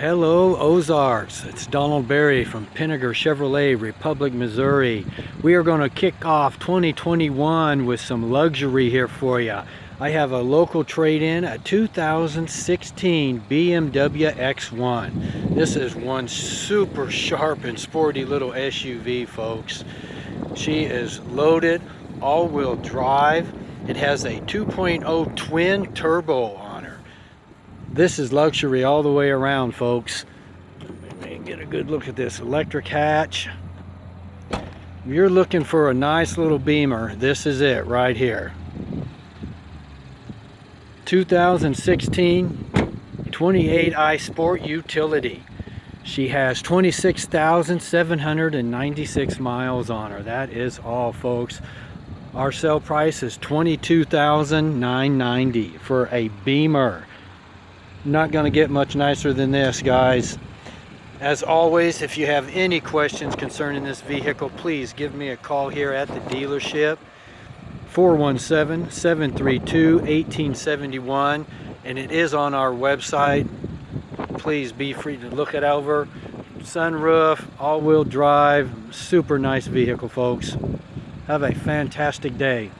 Hello Ozarks, it's Donald Berry from Pinegar Chevrolet, Republic, Missouri. We are going to kick off 2021 with some luxury here for you. I have a local trade-in, a 2016 BMW X1. This is one super sharp and sporty little SUV, folks. She is loaded, all-wheel drive. It has a 2.0 twin turbo this is luxury all the way around, folks. Let me get a good look at this electric hatch. If you're looking for a nice little Beamer, this is it right here. 2016 28i Sport Utility. She has 26,796 miles on her. That is all, folks. Our sale price is 22,990 for a Beamer not going to get much nicer than this guys. As always if you have any questions concerning this vehicle please give me a call here at the dealership. 417-732-1871 and it is on our website. Please be free to look it over. Sunroof all-wheel drive super nice vehicle folks. Have a fantastic day